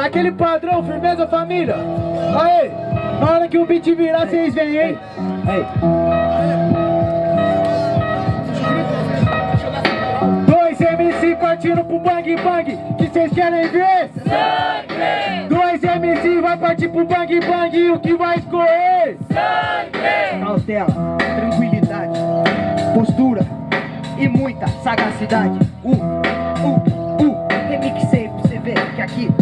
naquele padrão, firmeza família? Aí, na hora que o beat virar, vocês vêm, hein? Aí. Dois MC partindo pro bang bang, que vocês querem ver? Sangue! Dois MC vai partir pro bang bang, e o que vai escorrer? Sangue! Cautela, tranquilidade, postura e muita sagacidade. Uh, uh,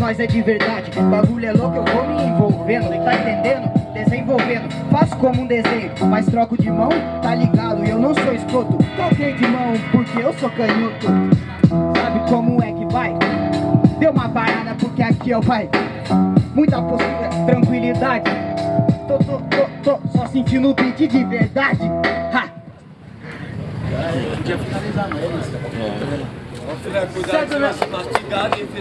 nós é de verdade. Bagulho é louco, eu vou me envolvendo, tá entendendo? Desenvolvendo, faço como um desenho, mas troco de mão, tá ligado? Eu não sou escroto, troquei de mão porque eu sou canhoto. Sabe como é que vai? Deu uma parada porque aqui é o pai. Muita postura, tranquilidade. Tô, tô, tô, tô só sentindo o beat de verdade. Ha! Certo, minha...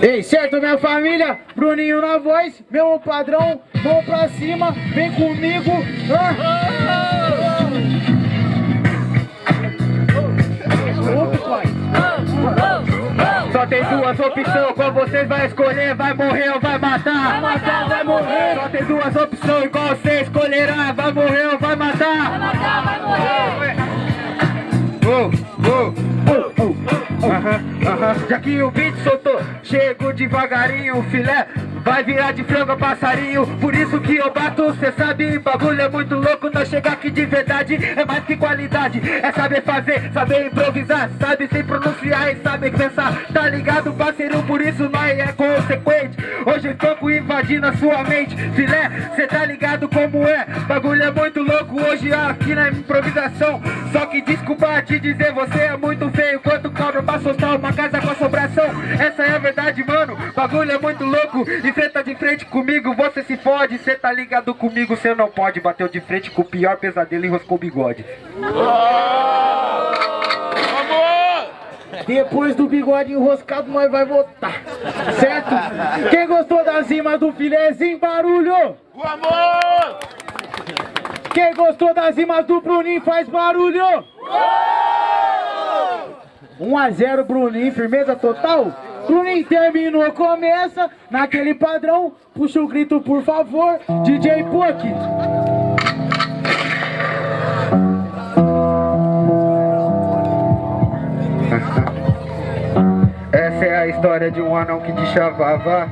Ei, certo, minha família? Bruninho na voz, meu padrão, mão pra cima, vem comigo. Ah. Só tem duas opções, qual vocês vai escolher, vai morrer ou vai matar? Vai matar, vai morrer. Só tem duas opções, qual você escolherá, vai morrer ou vai matar? Vai matar, vai morrer! Oh, oh, aham. Já que o beat soltou, chego devagarinho, filé vai virar de frango a passarinho. Por isso que eu bato, cê sabe, bagulho é muito louco. Nós chegar aqui de verdade é mais que qualidade. É saber fazer, saber improvisar, sabe sem pronunciar e saber pensar. Tá ligado, parceiro? Por isso nós é consequente. Hoje foco invadindo a sua mente, filé, cê tá ligado como é? Bagulho é muito louco hoje aqui na improvisação. Só que desculpa te dizer, você é muito feio. Quanto soltar uma casa com assombração Essa é a verdade, mano, bagulho é muito louco Enfrenta tá de frente comigo, você se fode Cê tá ligado comigo, cê não pode Bateu de frente com o pior pesadelo e roscou o bigode depois do bigode enroscado, nós vai votar, certo? Quem gostou das rimas do filézinho, barulho? O amor! Quem gostou das rimas do Bruninho, faz barulho! Uou! 1x0, Bruninho, firmeza total. Bruninho terminou, começa naquele padrão. Puxa o grito, por favor, DJ Puck. Essa é a história de um anão que te chavava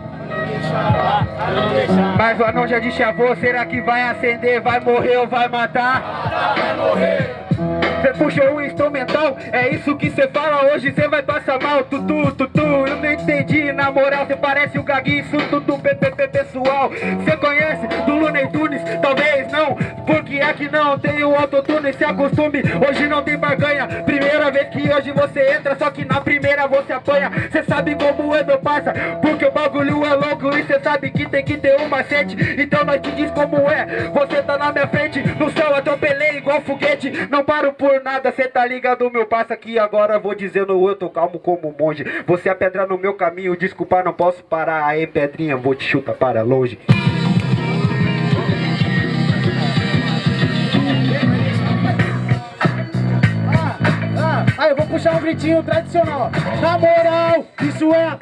mas o anão já deschavou, será que vai acender, vai morrer ou vai matar? Vai morrer! Cê puxou um instrumental, é isso que cê fala hoje, cê vai passar mal, tutu, tutu, eu não entendi, na moral, cê parece o Gaguinho, tutu, PPP pessoal, cê conhece do não, porque aqui não tem o autotune, se acostume, hoje não tem barganha, primeira vez que hoje você entra, só que na primeira você apanha, cê sabe como é meu parça, porque o bagulho é louco e cê sabe que tem que ter um macete, então nós te diz como é, você tá na minha frente, no céu atropelei igual foguete, não paro por nada, cê tá ligado, meu parça, aqui agora vou dizendo eu tô calmo como monge. Você é pedra no meu caminho, desculpa, não posso parar. Aí, pedrinha, vou te chutar para longe. Puxar um gritinho tradicional. Na moral, isso é.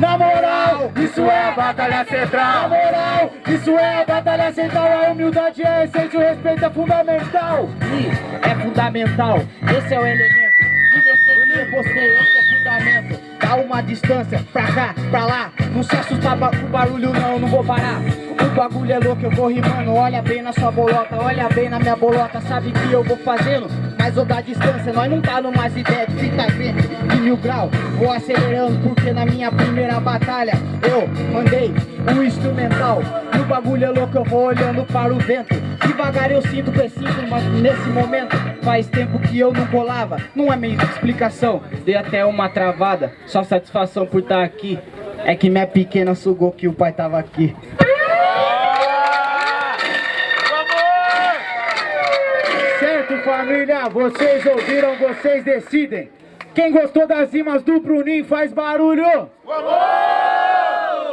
Na moral, isso é a batalha Batalha Na central. moral, isso é a batalha central. A humildade é a essência, o respeito é fundamental. E é fundamental, esse é o elemento. E você que postei, esse é o fundamento. Dá uma distância pra cá, pra lá. Não se assusta ba- com barulho, não, não vou parar. O bagulho é louco, eu vou rimando. Olha bem na sua bolota, olha bem na minha bolota. Sabe que eu vou fazendo? Mas eu dar distância, nós não tá numas ideias de fita verde de mil grau. Vou acelerando porque na minha primeira batalha eu mandei um instrumental. E o bagulho é louco, eu vou olhando para o vento. Devagar eu sinto precinto, mas nesse momento faz tempo que eu não colava. Não é meio de explicação, dei até uma travada. Só satisfação por estar aqui. É que minha pequena sugou que o pai tava aqui. Certo, família? Vocês ouviram, vocês decidem. Quem gostou das rimas do Bruninho faz barulho.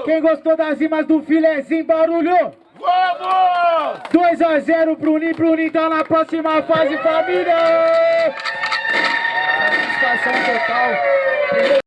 Quem gostou das rimas do filezinho, barulho. Vamos! 2 a 0 Bruninho, Bruninho tá na próxima fase, família! Satisfação total.